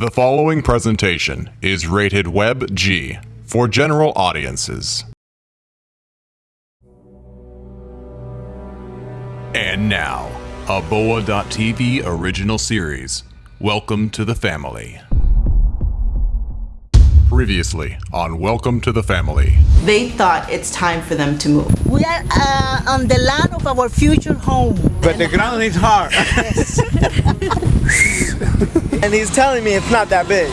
The following presentation is rated Web G for general audiences. And now, a Boa.tv original series. Welcome to the family. Previously on Welcome to the Family. They thought it's time for them to move. We are uh, on the land of our future home. But the ground is hard. and he's telling me it's not that big.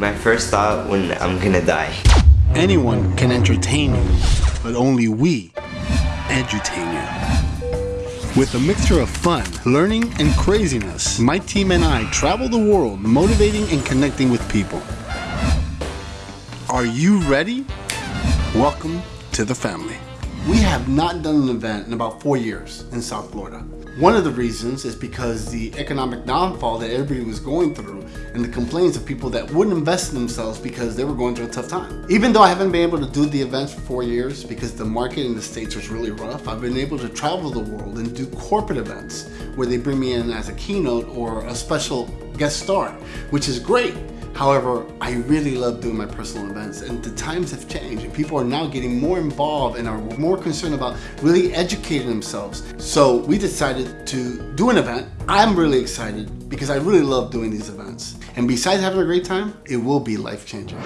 My first thought when I'm gonna die. Anyone can entertain you, but only we edutain you. With a mixture of fun, learning, and craziness, my team and I travel the world motivating and connecting with people. Are you ready? Welcome to the family. We have not done an event in about four years in South Florida. One of the reasons is because the economic downfall that everybody was going through and the complaints of people that wouldn't invest in themselves because they were going through a tough time. Even though I haven't been able to do the events for four years because the market in the States was really rough, I've been able to travel the world and do corporate events where they bring me in as a keynote or a special guest star, which is great. However, I really love doing my personal events and the times have changed and people are now getting more involved and are more concerned about really educating themselves. So we decided to do an event. I'm really excited because I really love doing these events. And besides having a great time, it will be life-changing.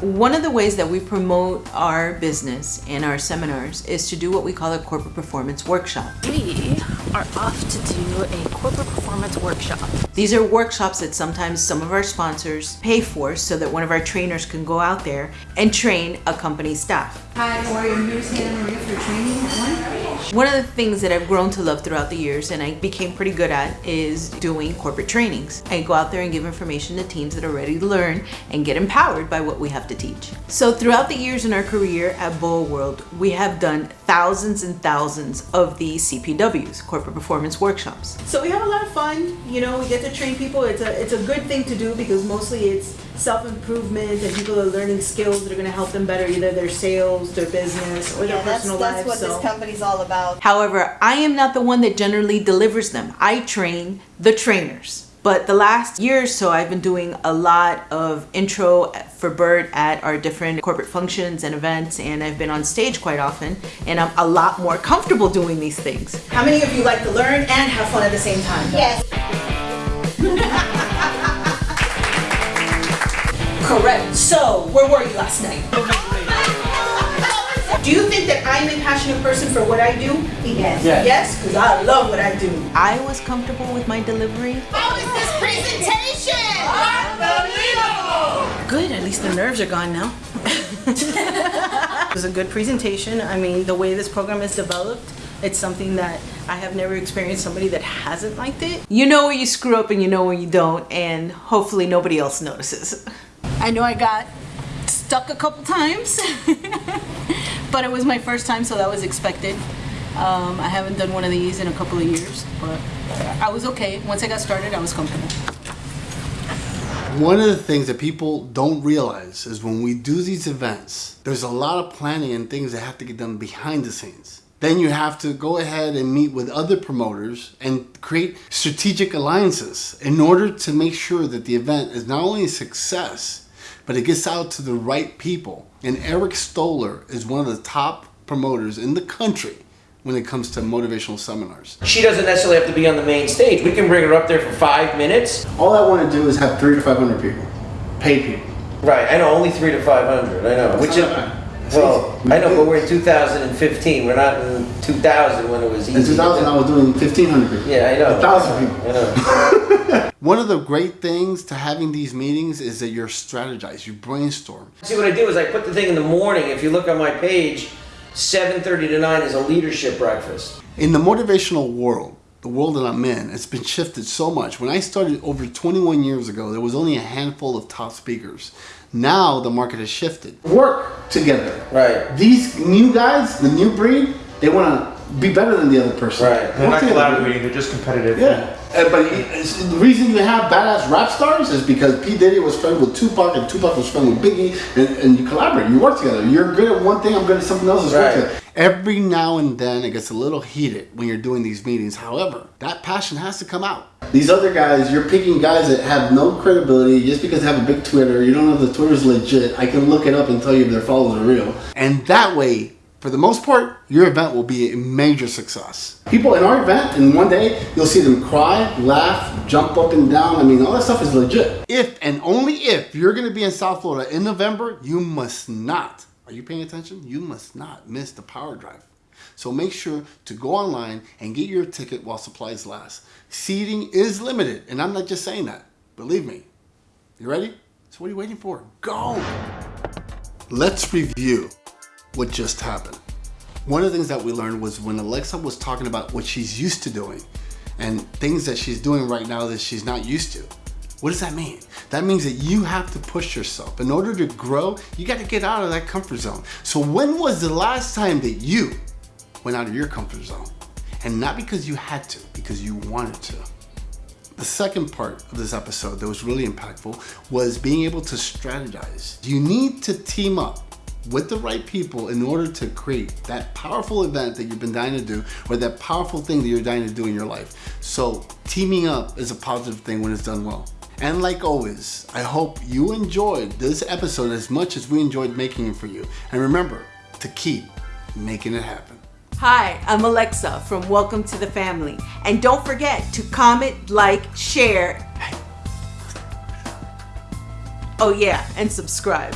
One of the ways that we promote our business and our seminars is to do what we call a corporate performance workshop. We are off to do a corporate performance workshop. These are workshops that sometimes some of our sponsors pay for so that one of our trainers can go out there and train a company staff. Hi, how are you? I'm here Santa Maria for training one. One of the things that I've grown to love throughout the years and I became pretty good at is doing corporate trainings. I go out there and give information to teams that are ready to learn and get empowered by what we have to teach. So throughout the years in our career at Boa World, we have done thousands and thousands of these CPWs, corporate performance workshops. So we have a lot of fun, you know, we get to train people. It's a, it's a good thing to do because mostly it's self-improvement and people are learning skills that are going to help them better either their sales, their business, or their Yeah, that's, personal that's lives. what so. this company's all about. However, I am not the one that generally delivers them. I train the trainers. But the last year or so, I've been doing a lot of intro for Bert at our different corporate functions and events, and I've been on stage quite often, and I'm a lot more comfortable doing these things. How many of you like to learn and have fun at the same time? Yes. Correct. So, where were you last night? Do you think that I'm a passionate person for what I do? Yes. Yes, because I love what I do. I was comfortable with my delivery. How is this presentation? Good, at least the nerves are gone now. it was a good presentation. I mean, the way this program is developed, it's something that I have never experienced somebody that hasn't liked it. You know where you screw up and you know where you don't, and hopefully nobody else notices. I know I got stuck a couple times, but it was my first time, so that was expected. Um, I haven't done one of these in a couple of years, but I was okay. Once I got started, I was comfortable. One of the things that people don't realize is when we do these events, there's a lot of planning and things that have to get done behind the scenes. Then you have to go ahead and meet with other promoters and create strategic alliances in order to make sure that the event is not only a success, but it gets out to the right people. And Eric Stoller is one of the top promoters in the country when it comes to motivational seminars. She doesn't necessarily have to be on the main stage. We can bring her up there for five minutes. All I want to do is have three to 500 people, paid people. Right, I know, only three to five hundred, I know. Which is, well, I know, but we're in two thousand and fifteen, we're not in two thousand when it was easy. In 2000, I was doing 1,500 people. Yeah, I know. Thousand people. I know. One of the great things to having these meetings is that you're strategize, you brainstorm. See, what I do is I put the thing in the morning, if you look on my page, seven thirty to nine is a leadership breakfast. In the motivational world, the world that I'm in, it's been shifted so much. When I started over 21 years ago, there was only a handful of top speakers. Now the market has shifted. Work together. Right. These new guys, the new breed, they want to be better than the other person. Right. They're Work not together. collaborating, they're just competitive. Yeah. Uh, but it's- the reason you have badass rap stars is because P. Diddy was friends with Tupac and Tupac was friends with Biggie and, and you collaborate, you work together. You're good at one thing, I'm good at something else. Right. Every now and then it gets a little heated when you're doing these meetings. However, that passion has to come out. These other guys, you're picking guys that have no credibility just because they have a big Twitter. You don't know if the Twitter's legit. I can look it up and tell you if their followers are real. And that way, for the most part, your event will be a major success. People in our event, in one day, you'll see them cry, laugh, jump up and down. I mean, all that stuff is legit. If and only if you're gonna be in South Florida in November, you must not, are you paying attention? You must not miss the power drive. So make sure to go online and get your ticket while supplies last. Seating is limited, and I'm not just saying that. Believe me. You ready? So what are you waiting for? Go! Let's review what just happened. One of the things that we learned was when Alexa was talking about what she's used to doing and things that she's doing right now that she's not used to. What does that mean? That means that you have to push yourself. In order to grow, you got to get out of that comfort zone. So when was the last time that you went out of your comfort zone? And not because you had to, because you wanted to. The second part of this episode that was really impactful was being able to strategize. You need to team up with the right people in order to create that powerful event that you've been dying to do or that powerful thing that you're dying to do in your life. So teaming up is a positive thing when it's done well. And like always, I hope you enjoyed this episode as much as we enjoyed making it for you. And remember to keep making it happen. Hi, I'm Alexa from Welcome to the Family. And don't forget to comment, like, share. Oh, yeah, and subscribe.